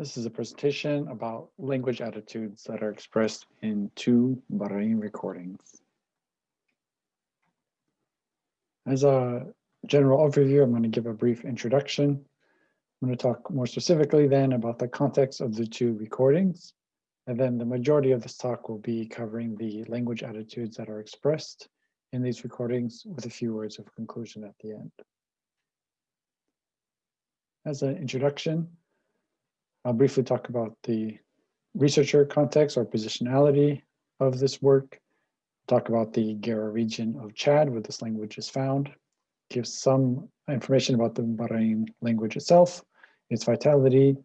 This is a presentation about language attitudes that are expressed in two Barain recordings. As a general overview, I'm going to give a brief introduction. I'm going to talk more specifically then about the context of the two recordings. And then the majority of this talk will be covering the language attitudes that are expressed in these recordings with a few words of conclusion at the end. As an introduction, I'll briefly talk about the researcher context or positionality of this work, talk about the Guera region of Chad where this language is found, give some information about the Barain language itself, its vitality,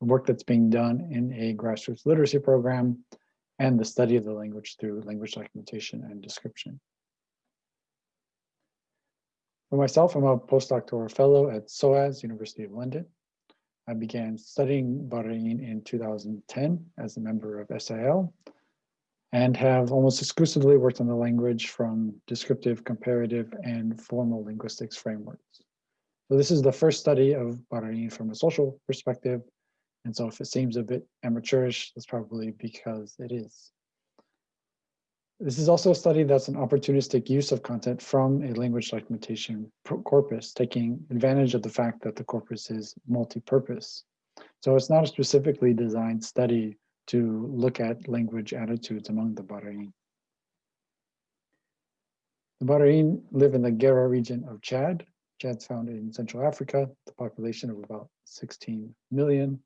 the work that's being done in a grassroots literacy program, and the study of the language through language documentation and description. For myself, I'm a postdoctoral fellow at SOAS, University of London. I began studying Barain in 2010 as a member of SIL and have almost exclusively worked on the language from descriptive, comparative, and formal linguistics frameworks. So this is the first study of Barain from a social perspective. And so if it seems a bit amateurish, that's probably because it is. This is also a study that's an opportunistic use of content from a language documentation corpus, taking advantage of the fact that the corpus is multi-purpose. So it's not a specifically designed study to look at language attitudes among the Barain. The Barain live in the Guera region of Chad. Chad's found in Central Africa, the population of about 16 million.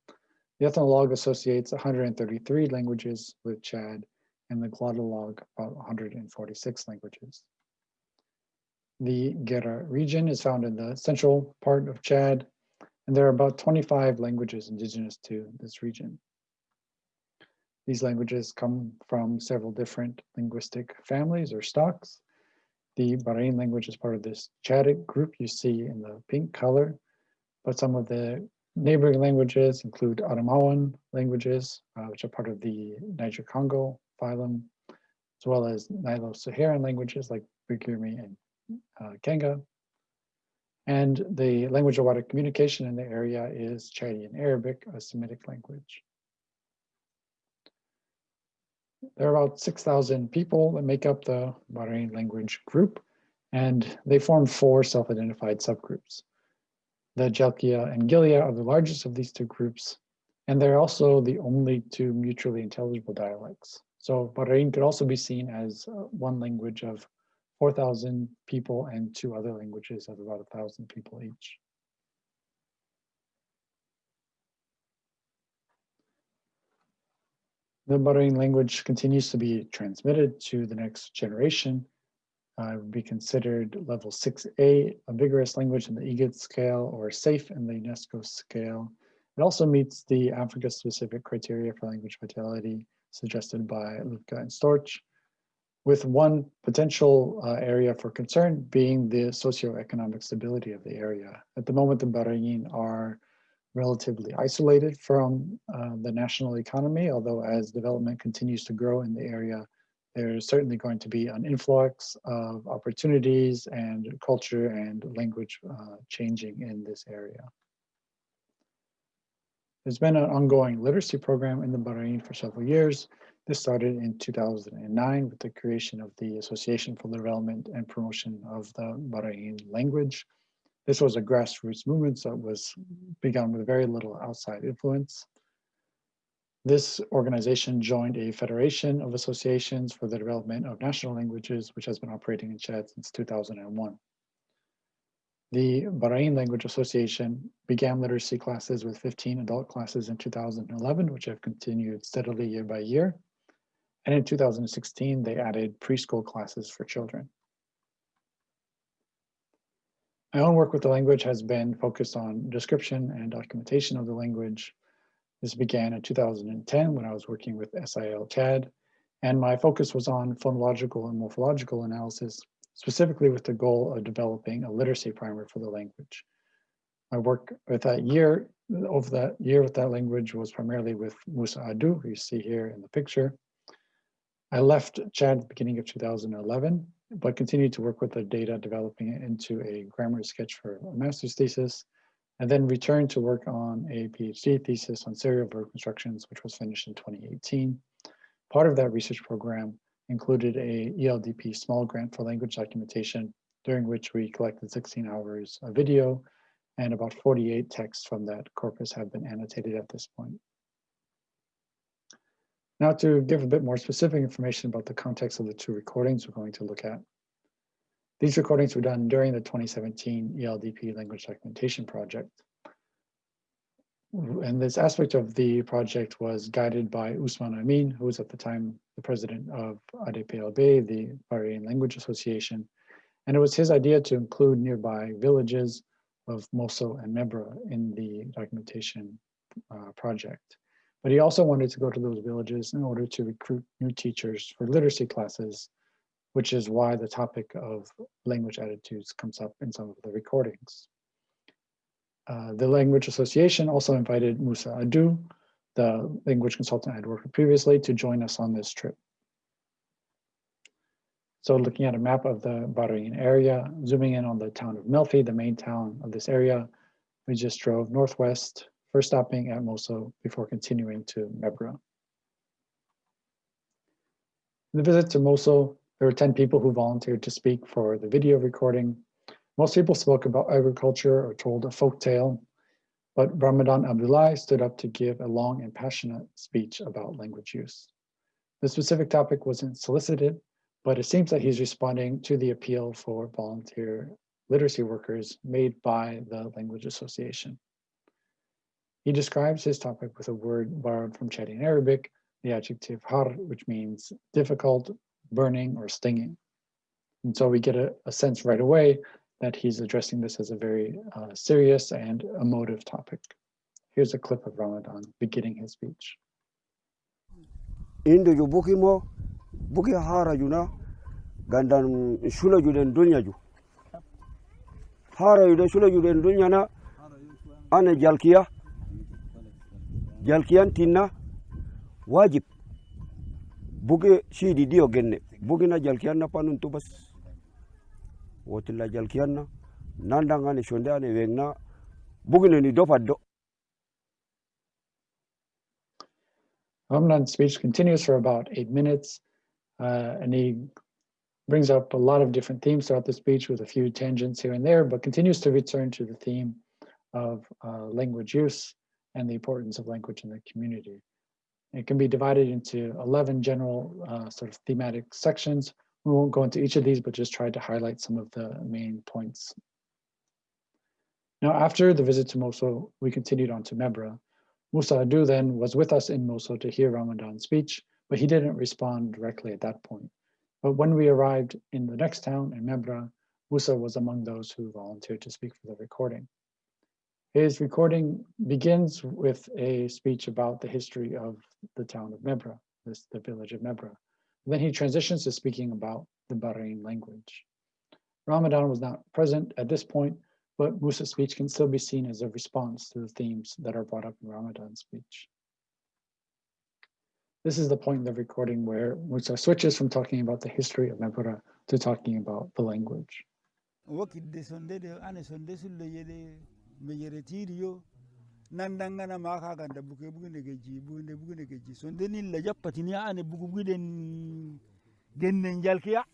The ethnologue associates 133 languages with Chad and the glottolog about 146 languages. The Guera region is found in the central part of Chad, and there are about 25 languages indigenous to this region. These languages come from several different linguistic families or stocks. The Barain language is part of this Chadic group you see in the pink color, but some of the neighboring languages include Adamawan languages, uh, which are part of the Niger-Congo phylum, as well as Nilo-Saharan languages like Bagirmi and uh, Kenga. And the language of water communication in the area is Chadian Arabic, a Semitic language. There are about 6,000 people that make up the Barain language group, and they form four self-identified subgroups. The Jalkia and Gilia are the largest of these two groups, and they're also the only two mutually intelligible dialects. So Barain could also be seen as uh, one language of 4,000 people and two other languages of about 1,000 people each. The Barain language continues to be transmitted to the next generation. Uh, would be considered level 6A, a vigorous language in the EGIDS scale or safe in the UNESCO scale. It also meets the Africa-specific criteria for language vitality suggested by Lüpke and Storch, with one potential uh, area for concern being the socioeconomic stability of the area. At the moment, the Barain are relatively isolated from uh, the national economy, although as development continues to grow in the area, there's certainly going to be an influx of opportunities and culture and language uh, changing in this area. There's been an ongoing literacy program in the Barain for several years. This started in 2009 with the creation of the Association for the Development and Promotion of the Barain Language. This was a grassroots movement, so it was begun with very little outside influence. This organization joined a federation of associations for the development of national languages, which has been operating in Chad since 2001. The Barain Language Association began literacy classes with 15 adult classes in 2011, which have continued steadily year by year. And in 2016, they added preschool classes for children. My own work with the language has been focused on description and documentation of the language. This began in 2010 when I was working with SIL Chad, and my focus was on phonological and morphological analysis specifically with the goal of developing a literacy primer for the language. My work with that year, over that year with that language was primarily with Musa Adu, who you see here in the picture. I left Chad at the beginning of 2011, but continued to work with the data, developing it into a grammar sketch for a master's thesis, and then returned to work on a PhD thesis on serial verb constructions, which was finished in 2018. Part of that research program included a ELDP small grant for language documentation, during which we collected 16 hours of video and about 48 texts from that corpus have been annotated at this point. Now to give a bit more specific information about the context of the two recordings we're going to look at. These recordings were done during the 2017 ELDP language documentation project. And this aspect of the project was guided by Usman Amin, who was at the time the president of ADPLB, the Barain Language Association. And it was his idea to include nearby villages of Mosul and Mebra in the documentation uh, project. But he also wanted to go to those villages in order to recruit new teachers for literacy classes, which is why the topic of language attitudes comes up in some of the recordings. Uh, the Language Association also invited Musa Adu, the language consultant I had worked with previously, to join us on this trip. So looking at a map of the Barain area, zooming in on the town of Melfi, the main town of this area, we just drove northwest, first stopping at Mosul before continuing to Mebra. In the visit to Mosul, there were 10 people who volunteered to speak for the video recording. Most people spoke about agriculture or told a folk tale, but Ramadan Abdullah stood up to give a long and passionate speech about language use. The specific topic wasn't solicited, but it seems that he's responding to the appeal for volunteer literacy workers made by the Language Association. He describes his topic with a word borrowed from Chadian Arabic, the adjective har, which means difficult, burning, or stinging. And so we get a, a sense right away that he's addressing this as a very uh, serious and emotive topic. Here's a clip of Ramadan beginning his speech. Indo yubukimo buki hara juna gandan shula juden dunya ju hara yude shula juden dunya na ane jalkiya jalkiyan tinna wajib buki shidi dio genne buki na jalkiyan na panun tubas wotilla jalkiyan na nandangane shonde ane wengna buki ni Ramadan's speech continues for about eight minutes. Uh, and he brings up a lot of different themes throughout the speech with a few tangents here and there, but continues to return to the theme of uh, language use and the importance of language in the community. It can be divided into 11 general uh, sort of thematic sections. We won't go into each of these, but just try to highlight some of the main points. Now, after the visit to Mosul, we continued on to Mebra. Musa Adu then was with us in Mosul to hear Ramadan's speech, but he didn't respond directly at that point. But when we arrived in the next town, in Mebra, Musa was among those who volunteered to speak for the recording. His recording begins with a speech about the history of the town of Mebra, this, the village of Mebra. Then he transitions to speaking about the Barain language. Ramadan was not present at this point, but Musa's speech can still be seen as a response to the themes that are brought up in Ramadan's speech. This is the point in the recording where Musa switches from talking about the history of Mebura to talking about the language. Nandangana maka ganda buke bugune geji bugune bugune geji so ndeni la jappatini ane bugu buguden gennen jalkiya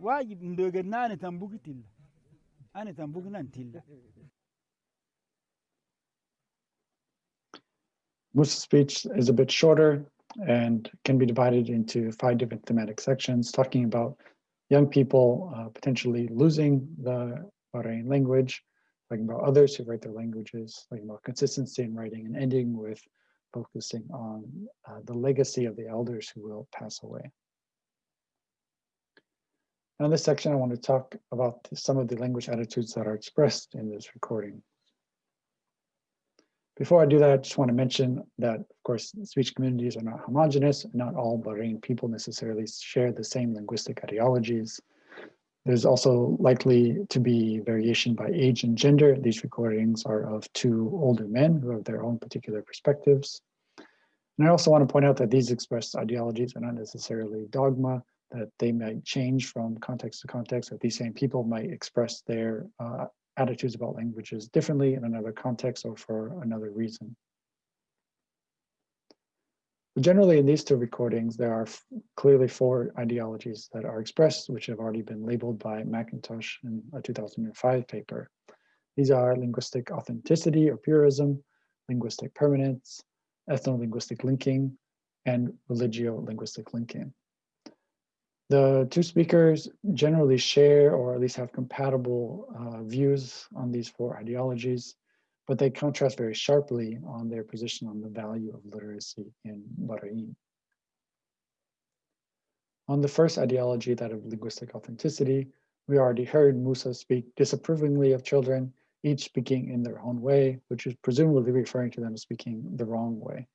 wajib ndogen nane tan bugi tilla. Ane tan nan tilla. Musa's speech is a bit shorter and can be divided into five different thematic sections, talking about young people uh, potentially losing the Barain language, talking about others who write their languages, talking about consistency in writing, and ending with focusing on uh, the legacy of the elders who will pass away. Now in this section, I want to talk about some of the language attitudes that are expressed in this recording. Before I do that, I just want to mention that, of course, speech communities are not homogenous. Not all Barain people necessarily share the same linguistic ideologies. There's also likely to be variation by age and gender. These recordings are of two older men who have their own particular perspectives. And I also want to point out that these expressed ideologies are not necessarily dogma. that they might change from context to context, that these same people might express their uh, attitudes about languages differently in another context or for another reason. Generally, in these two recordings, there are clearly four ideologies that are expressed, which have already been labeled by McIntosh in a 2005 paper. These are linguistic authenticity or purism, linguistic permanence, ethno-linguistic linking, and religio-linguistic linking. The two speakers generally share or at least have compatible uh, views on these four ideologies, but they contrast very sharply on their position on the value of literacy in Barain. On the first ideology, that of linguistic authenticity, we already heard Musa speak disapprovingly of children, each speaking in their own way, which is presumably referring to them speaking the wrong way.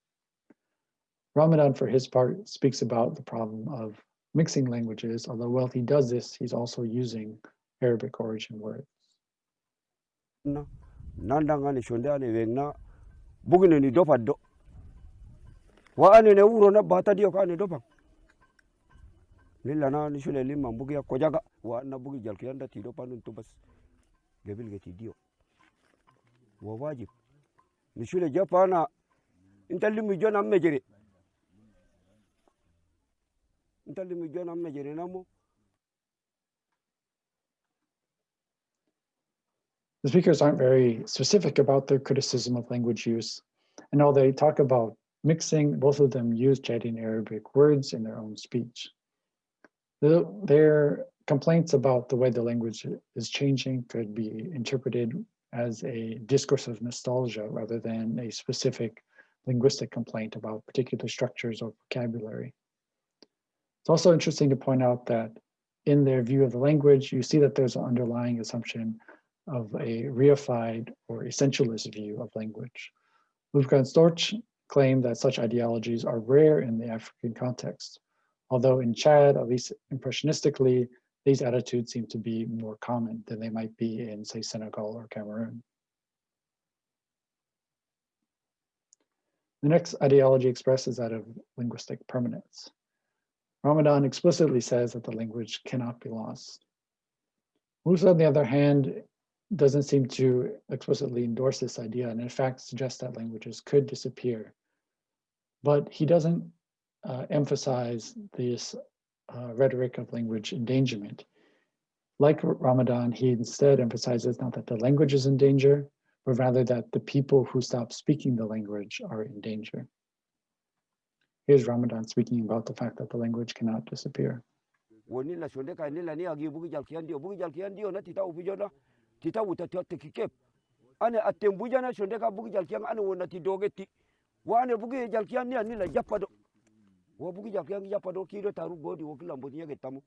Ramadan, for his part, speaks about the problem of mixing languages, although while he does this, he's also using Arabic origin words. Nandangani shonde ane wengna bugine ni dopa do. Wa ane ne uro na bata dio ka ane dopa. Lilla na ni shule lima bugi ya kojaga wa na bugi jalki anda ti dopa nun tubas gebil geti dio wa wajib. Ni shule japana inta limi jona mejere inta limi jona mejere namo The speakers aren't very specific about their criticism of language use. And although they talk about mixing, both of them use Jadi Arabic words in their own speech. The, their complaints about the way the language is changing could be interpreted as a discourse of nostalgia rather than a specific linguistic complaint about particular structures or vocabulary. It's also interesting to point out that in their view of the language, you see that there's an underlying assumption of a reified or essentialist view of language. And Storch claim that such ideologies are rare in the African context, although in Chad, at least impressionistically, these attitudes seem to be more common than they might be in, say, Senegal or Cameroon. The next ideology expressed is that of linguistic permanence. Ramadan explicitly says that the language cannot be lost. Musa, on the other hand, doesn't seem to explicitly endorse this idea and in fact suggests that languages could disappear. But he doesn't uh, emphasize this uh, rhetoric of language endangerment. Like Ramadan, he instead emphasizes not that the language is in danger, but rather that the people who stop speaking the language are in danger. Here's Ramadan speaking about the fact that the language cannot disappear. Tita wuta tiotte kikep. Ane atem bujana shonde ka bugi jalkiyan ane wona ti. Dogeti wane ane bugi jalkiyan ni ani la japado wo bugi jalkiyan japado kido taru godi wo kila mbodi nyage tamu.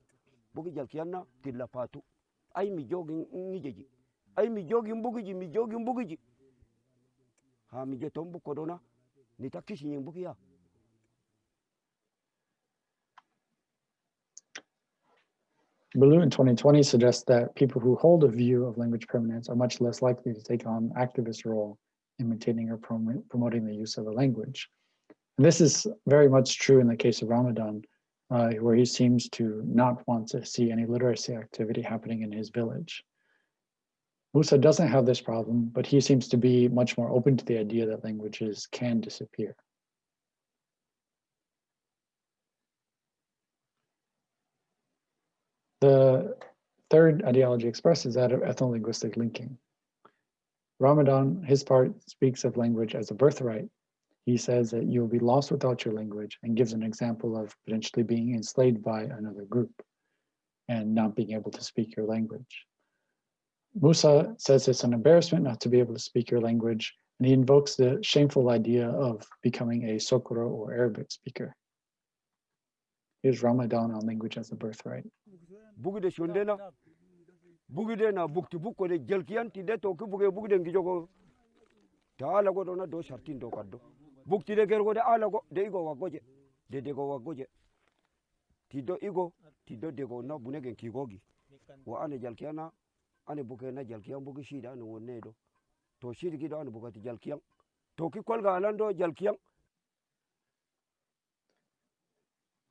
Bugi jalkiyan na tilla patu. Ai mi jogi ngijeji. Ai mi jogi mbugiji mi jogi mbugiji ha mi jeto bu kodona ni takishi bugi ya Baloo in 2020 suggests that people who hold a view of language permanence are much less likely to take on activist role in maintaining or prom promoting the use of a language. And this is very much true in the case of Ramadan, uh, where he seems to not want to see any literacy activity happening in his village. Musa doesn't have this problem, but he seems to be much more open to the idea that languages can disappear. The third ideology expressed is that of ethno-linguistic linking. Ramadan, his part, speaks of language as a birthright. He says that you will be lost without your language and gives an example of potentially being enslaved by another group and not being able to speak your language. Musa says it's an embarrassment not to be able to speak your language, and he invokes the shameful idea of becoming a Sokoro or Arabic speaker. Here's Ramadan on language as a birthright. Bugi shondena bugude na bukti bukko de jelkiyanti de to ki bugi bugi de ngijogo. Ta ala go dona do shartin do kaddo. Bukti de gergo de ala go de igo wagoje. De de go wagoje. Ti do igo ti do de go na bunegen kigogi wa ane jalkiyana ane buke na jalkiyan bugi shida ane wonne do. To shidi gido ane bugati jalkiyan to ki kolga alando jalkiyan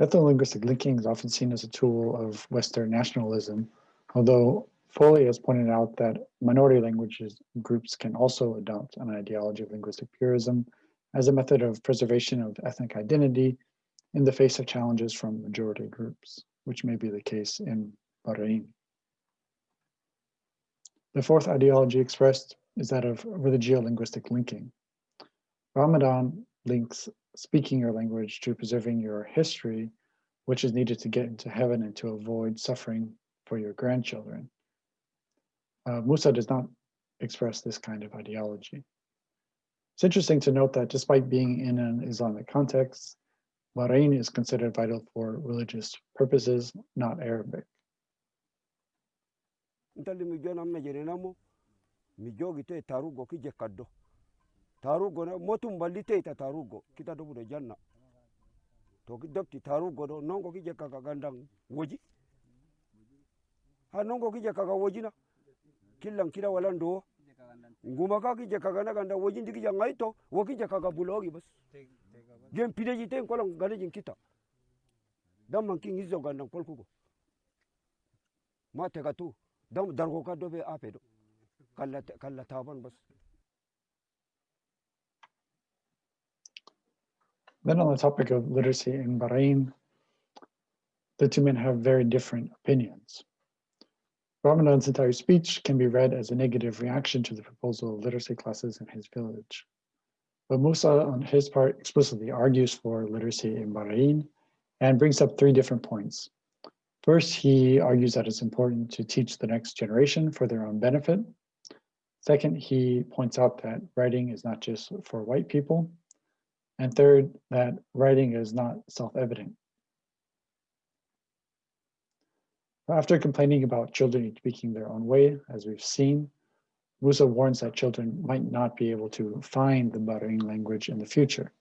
Ethno-linguistic linking is often seen as a tool of Western nationalism, although Foley has pointed out that minority languages groups can also adopt an ideology of linguistic purism as a method of preservation of ethnic identity in the face of challenges from majority groups, which may be the case in Barain. The fourth ideology expressed is that of religio-linguistic linking. Ramadan links speaking your language to preserving your history, which is needed to get into heaven and to avoid suffering for your grandchildren. Uh, Musa does not express this kind of ideology. It's interesting to note that despite being in an Islamic context, Barain is considered vital for religious purposes, not Arabic. Tarugo ne motum ballite ita ta tarugo kita do bude janna. To ki dokti tarugo do nongo kije kaka gandang woji. Ha nongo kije kaka woji na. Killan kira walan do. Nguma ka kije kaka na ganda woji ndiki ja ngaito wo kije kaka bulogi bas. Gem pideji ten kolon ganejin kita. Damman kin hizo gandang polkugo ma tega tu. Dam dargo ka dobe ape do. Kalla kalla taban bas Then on the topic of literacy in Barain, the two men have very different opinions. Ramadan's entire speech can be read as a negative reaction to the proposal of literacy classes in his village. But Musa, on his part, explicitly argues for literacy in Barain and brings up three different points. First, he argues that it's important to teach the next generation for their own benefit. Second, he points out that writing is not just for white people. And third, that writing is not self-evident. After complaining about children speaking their own way, as we've seen, Musa warns that children might not be able to find the Barain language in the future.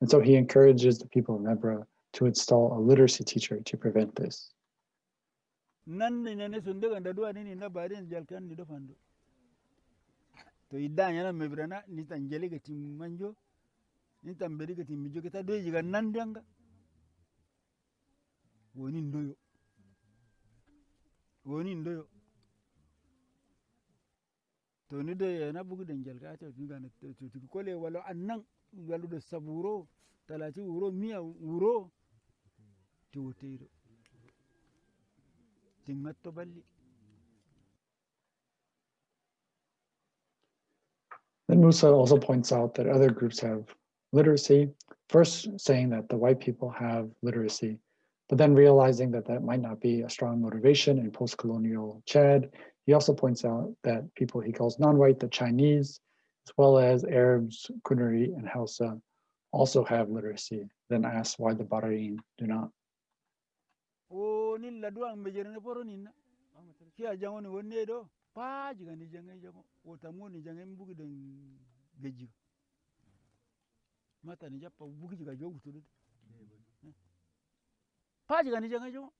And so he encourages the people of Mebra to install a literacy teacher to prevent this. Nan ni nene sunde ganda dua nini na barin jalkan ni do fando to idda nyana mebrana ni tan jeli ga tim manjo ni tan beri ga tim mijo kita do jiga woni ndoyo. Woni ndoyo. To ni do yana bugu dan jalka ta tu ga to tu kole wala annan walu do saburo talati wuro miya wuro ti woteiro timmatto balli. Then Musa also points out that other groups have literacy, first saying that the white people have literacy, but then realizing that that might not be a strong motivation in post-colonial Chad. He also points out that people he calls non-white, the Chinese, as well as Arabs, Kanuri, and Hausa also have literacy, then asks why the Barain do not. Mata ni jappa bugi jiga jogu tudu pa jiga ni jango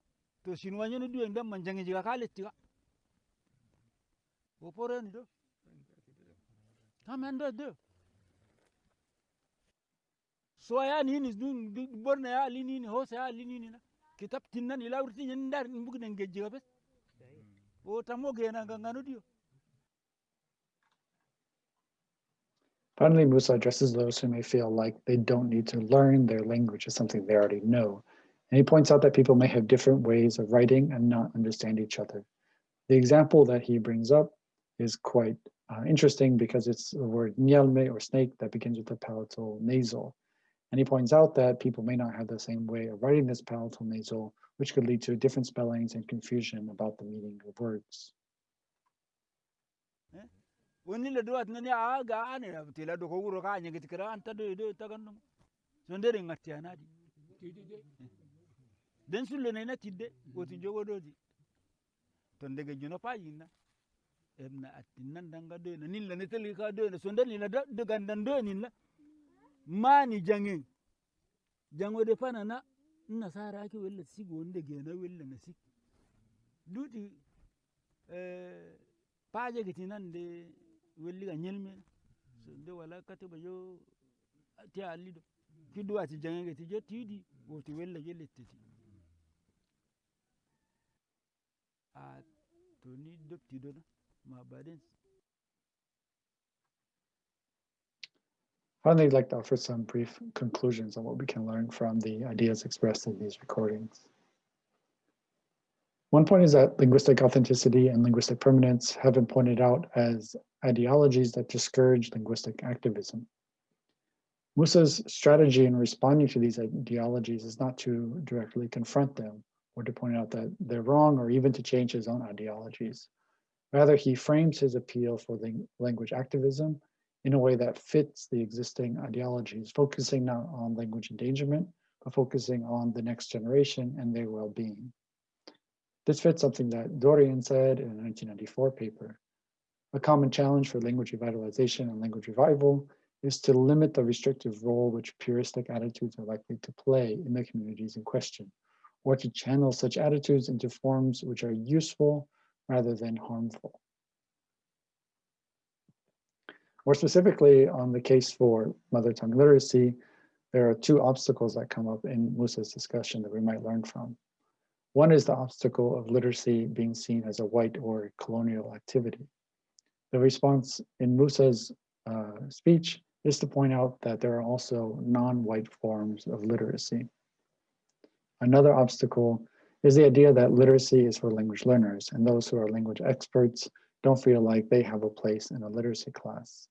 to sin wanyo ni dueng dam man jangai jiga kale tiga o poro ni do. Tamen do do so ya ni ni dun borna ya lini ni hosa ya lini ni na? Kitab tinnan ila urti nyen dar mbug den gejji ga bes o tamo gena gangano dio Finally, Musa addresses those who may feel like they don't need to learn their language as something they already know. And he points out that people may have different ways of writing and not understand each other. The example that he brings up is quite uh, interesting because it's the word nyalme or snake that begins with the palatal nasal. And he points out that people may not have the same way of writing this palatal nasal, which could lead to different spellings and confusion about the meaning of words. woni le duwat nani a ga ne do ko wuro ka git kran ta do do ta kan so ndere ngati anadi den sulle ne na tidde woti jogo do di to ndege juno pa yinna. Emna attinan danga do na nilla ne tali ka do na so ndani na do gandan do ni mani jangen jango de pana na nasara ki wella sigo ndege na wella na sik. Duti eh paje gitinan de so wala ti ti letteti a to ni ma Finally, I'd like to offer some brief conclusions on what we can learn from the ideas expressed in these recordings. One point is that linguistic authenticity and linguistic permanence have been pointed out as ideologies that discourage linguistic activism. Musa's strategy in responding to these ideologies is not to directly confront them or to point out that they're wrong or even to change his own ideologies. Rather, he frames his appeal for language activism in a way that fits the existing ideologies, focusing not on language endangerment, but focusing on the next generation and their well-being. This fits something that Dorian said in a 1994 paper. A common challenge for language revitalization and language revival is to limit the restrictive role which puristic attitudes are likely to play in the communities in question, or to channel such attitudes into forms which are useful rather than harmful. More specifically, on the case for mother tongue literacy, there are two obstacles that come up in Musa's discussion that we might learn from. One is the obstacle of literacy being seen as a white or colonial activity. The response in Musa's uh, speech is to point out that there are also non-white forms of literacy. Another obstacle is the idea that literacy is for language learners and those who are language experts don't feel like they have a place in a literacy class.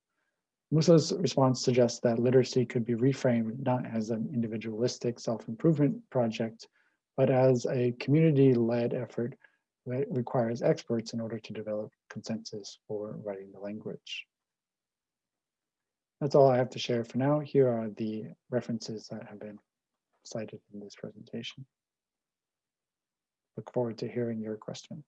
Musa's response suggests that literacy could be reframed not as an individualistic self-improvement project, but as a community-led effort that requires experts in order to develop consensus for writing the language. That's all I have to share for now. Here are the references that have been cited in this presentation. Look forward to hearing your questions.